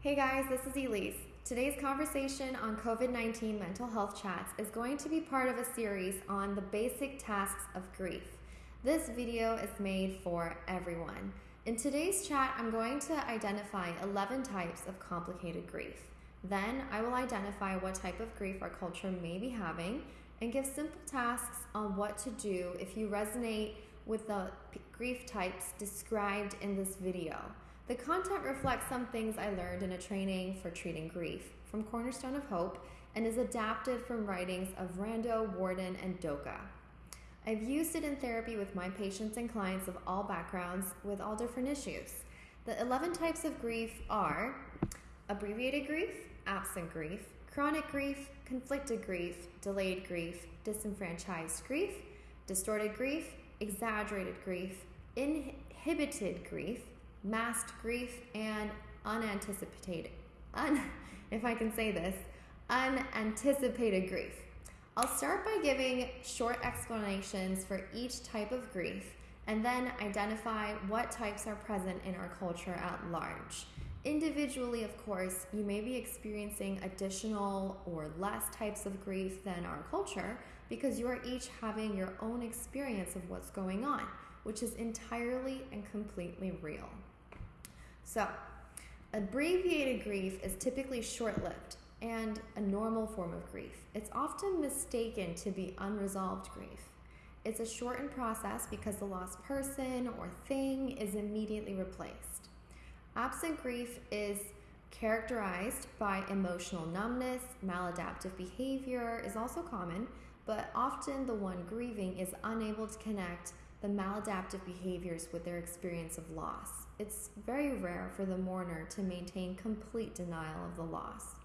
Hey guys, this is Elise. Today's conversation on COVID 19 mental health chats is going to be part of a series on the basic tasks of grief. This video is made for everyone. In today's chat, I'm going to identify 11 types of complicated grief. Then I will identify what type of grief our culture may be having and give simple tasks on what to do if you resonate with the grief types described in this video. The content reflects some things I learned in a training for treating grief from Cornerstone of Hope and is adapted from writings of Rando, Worden, and Doka. I've used it in therapy with my patients and clients of all backgrounds with all different issues. The 11 types of grief are abbreviated grief, absent grief, chronic grief, conflicted grief, delayed grief, disenfranchised grief, distorted grief, exaggerated grief, inhibited grief, masked grief, and unanticipated, un, if I can say this, unanticipated grief. I'll start by giving short explanations for each type of grief and then identify what types are present in our culture at large. Individually, of course, you may be experiencing additional or less types of grief than our culture because you are each having your own experience of what's going on, which is entirely and completely real. So, abbreviated grief is typically short lived and a normal form of grief. It's often mistaken to be unresolved grief. It's a shortened process because the lost person or thing is immediately replaced. Absent grief is characterized by emotional numbness, maladaptive behavior is also common, but often the one grieving is unable to connect the maladaptive behaviors with their experience of loss. It's very rare for the mourner to maintain complete denial of the loss.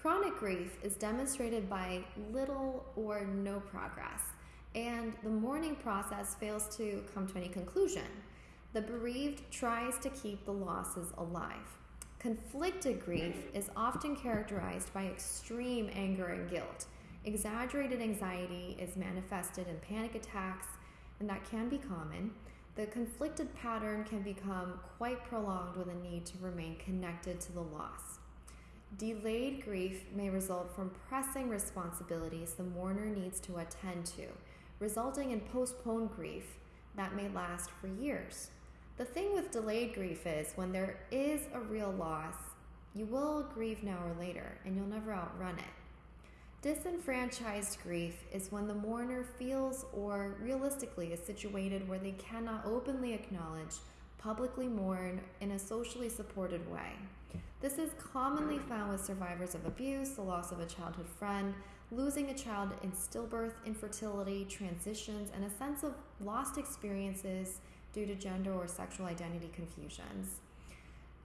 Chronic grief is demonstrated by little or no progress, and the mourning process fails to come to any conclusion. The bereaved tries to keep the losses alive. Conflicted grief is often characterized by extreme anger and guilt. Exaggerated anxiety is manifested in panic attacks, and that can be common. The conflicted pattern can become quite prolonged with a need to remain connected to the loss. Delayed grief may result from pressing responsibilities the mourner needs to attend to, resulting in postponed grief that may last for years. The thing with delayed grief is when there is a real loss, you will grieve now or later, and you'll never outrun it. Disenfranchised grief is when the mourner feels or realistically is situated where they cannot openly acknowledge, publicly mourn in a socially supported way. This is commonly found with survivors of abuse, the loss of a childhood friend, losing a child in stillbirth, infertility, transitions, and a sense of lost experiences due to gender or sexual identity confusions.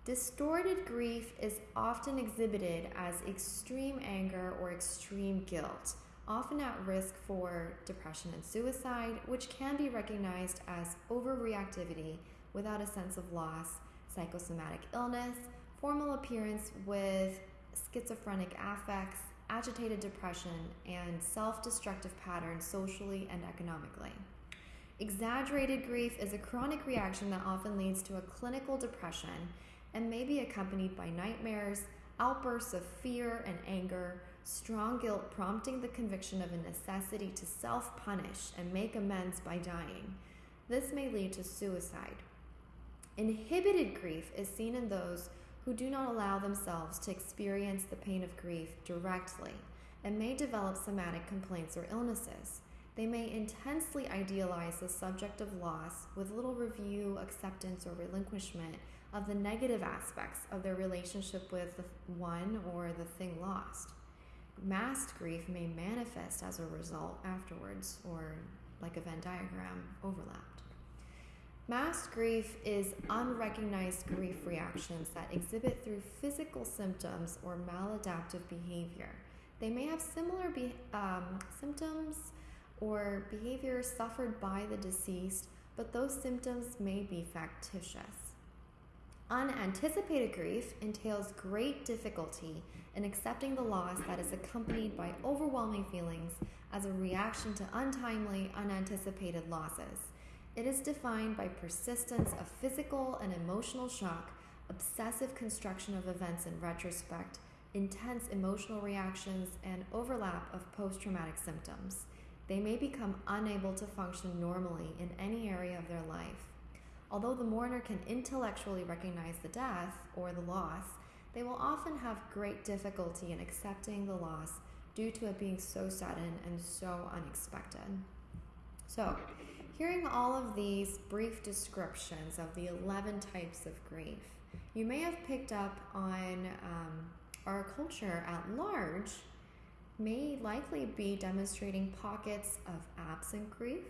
Distorted grief is often exhibited as extreme anger or extreme guilt, often at risk for depression and suicide, which can be recognized as overreactivity without a sense of loss, psychosomatic illness, formal appearance with schizophrenic affects, agitated depression, and self destructive patterns socially and economically. Exaggerated grief is a chronic reaction that often leads to a clinical depression and may be accompanied by nightmares, outbursts of fear and anger, strong guilt prompting the conviction of a necessity to self punish and make amends by dying. This may lead to suicide. Inhibited grief is seen in those who do not allow themselves to experience the pain of grief directly and may develop somatic complaints or illnesses. They may intensely idealize the subject of loss with little review, acceptance, or relinquishment of the negative aspects of their relationship with the one or the thing lost. Masked grief may manifest as a result afterwards, or like a Venn diagram overlapped. Masked grief is unrecognized grief reactions that exhibit through physical symptoms or maladaptive behavior. They may have similar be- um, symptoms or behavior suffered by the deceased, but those symptoms may be factitious. Unanticipated grief entails great difficulty in accepting the loss that is accompanied by overwhelming feelings as a reaction to untimely, unanticipated losses. It is defined by persistence of physical and emotional shock obsessive construction of events in retrospect, intense emotional reactions, and overlap of post traumatic symptoms. They may become unable to function normally in any area of their life. Although the mourner can intellectually recognize the death or the loss, they will often have great difficulty in accepting the loss due to it being so sudden and so unexpected. So, hearing all of these brief descriptions of the 11 types of grief, you may have picked up on um, our culture at large may likely be demonstrating pockets of absent grief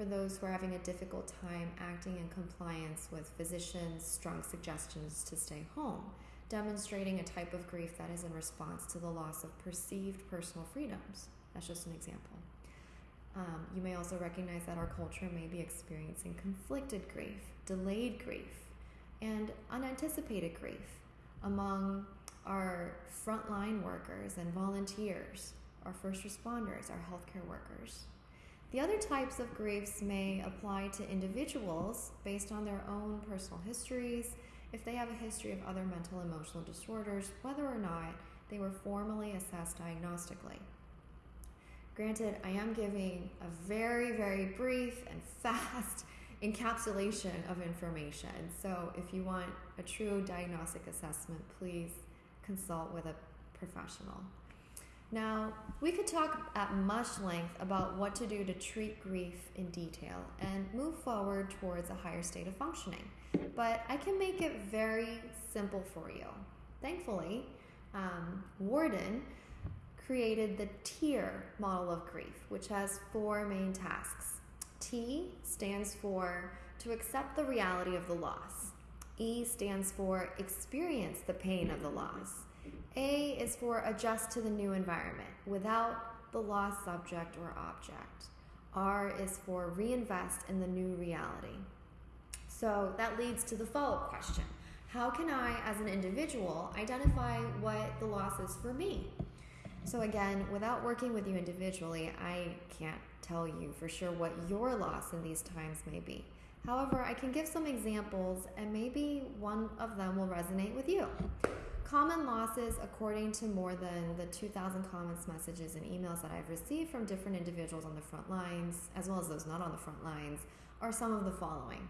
for those who are having a difficult time acting in compliance with physicians' strong suggestions to stay home, demonstrating a type of grief that is in response to the loss of perceived personal freedoms. That's just an example. Um, you may also recognize that our culture may be experiencing conflicted grief, delayed grief, and unanticipated grief among our frontline workers and volunteers, our first responders, our healthcare workers. The other types of griefs may apply to individuals based on their own personal histories, if they have a history of other mental emotional disorders, whether or not they were formally assessed diagnostically. Granted, I am giving a very, very brief and fast encapsulation of information. So if you want a true diagnostic assessment, please consult with a professional. Now, we could talk at much length about what to do to treat grief in detail and move forward towards a higher state of functioning, but I can make it very simple for you. Thankfully, um, Worden created the TEAR model of grief, which has four main tasks. T stands for to accept the reality of the loss. E stands for experience the pain of the loss. A is for adjust to the new environment without the lost subject or object. R is for reinvest in the new reality. So that leads to the follow up question How can I, as an individual, identify what the loss is for me? So, again, without working with you individually, I can't tell you for sure what your loss in these times may be. However, I can give some examples and maybe one of them will resonate with you. Common losses, according to more than the 2,000 comments, messages, and emails that I've received from different individuals on the front lines, as well as those not on the front lines, are some of the following.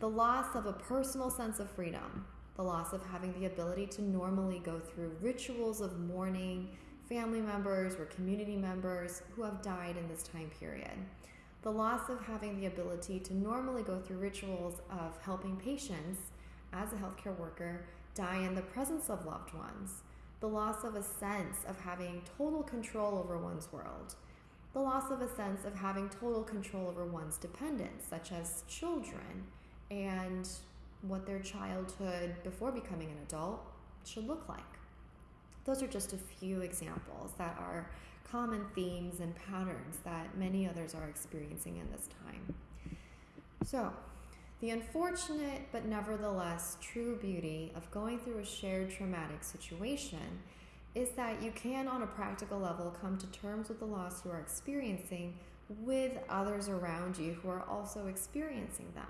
The loss of a personal sense of freedom, the loss of having the ability to normally go through rituals of mourning, family members or community members who have died in this time period. The loss of having the ability to normally go through rituals of helping patients as a healthcare worker die in the presence of loved ones, the loss of a sense of having total control over one's world, the loss of a sense of having total control over one's dependents, such as children, and what their childhood before becoming an adult should look like. Those are just a few examples that are common themes and patterns that many others are experiencing in this time. So, the unfortunate but nevertheless true beauty of going through a shared traumatic situation is that you can, on a practical level, come to terms with the loss you are experiencing with others around you who are also experiencing them.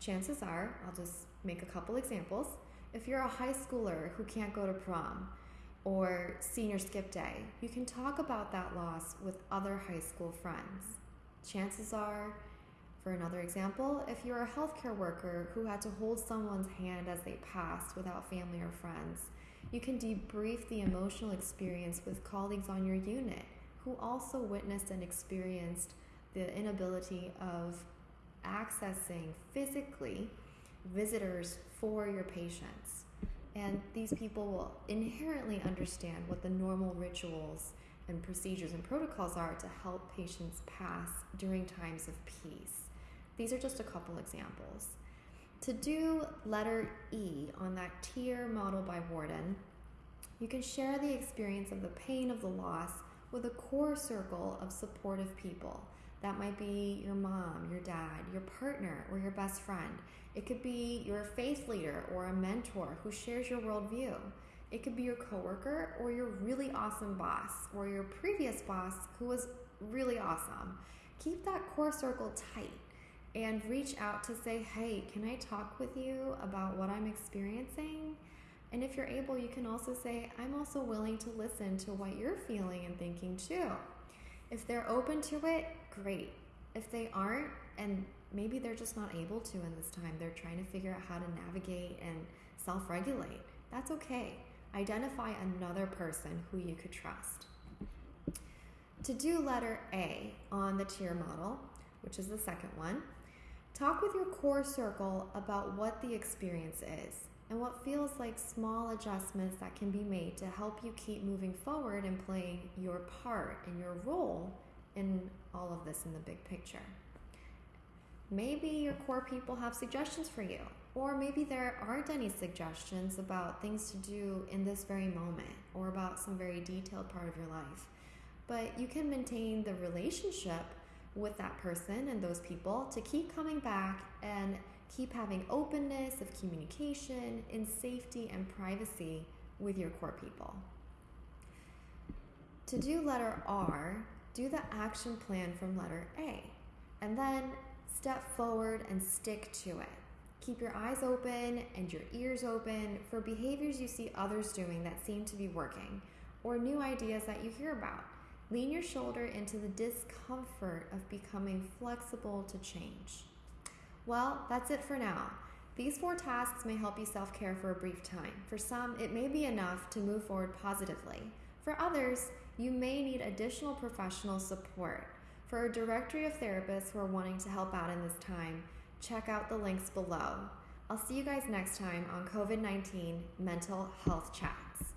Chances are, I'll just make a couple examples. If you're a high schooler who can't go to prom, or senior skip day, you can talk about that loss with other high school friends. Chances are, for another example, if you're a healthcare worker who had to hold someone's hand as they passed without family or friends, you can debrief the emotional experience with colleagues on your unit who also witnessed and experienced the inability of accessing physically visitors for your patients. And these people will inherently understand what the normal rituals and procedures and protocols are to help patients pass during times of peace. These are just a couple examples. To do letter E on that TEAR model by Worden, you can share the experience of the pain of the loss with a core circle of supportive people. That might be your mom, your dad, your partner, or your best friend. It could be your faith leader or a mentor who shares your worldview. It could be your coworker or your really awesome boss or your previous boss who was really awesome. Keep that core circle tight and reach out to say, hey, can I talk with you about what I'm experiencing? And if you're able, you can also say, I'm also willing to listen to what you're feeling and thinking too. If they're open to it, great. If they aren't, and maybe they're just not able to in this time, they're trying to figure out how to navigate and self regulate, that's okay. Identify another person who you could trust. To do letter A on the TEAR model, which is the second one, talk with your core circle about what the experience is and what feels like small adjustments that can be made to help you keep moving forward and playing your part and your role in all of this in the big picture. Maybe your core people have suggestions for you, or maybe there aren't any suggestions about things to do in this very moment or about some very detailed part of your life. But you can maintain the relationship with that person and those people to keep coming back and keep having openness of communication in safety and privacy with your core people. To do letter R, do the action plan from letter A, and then step forward and stick to it. Keep your eyes open and your ears open for behaviors you see others doing that seem to be working, or new ideas that you hear about. Lean your shoulder into the discomfort of becoming flexible to change. Well, that's it for now. These four tasks may help you self care for a brief time. For some, it may be enough to move forward positively. For others, you may need additional professional support. For a directory of therapists who are wanting to help out in this time, check out the links below. I'll see you guys next time on COVID 19 Mental Health Chats.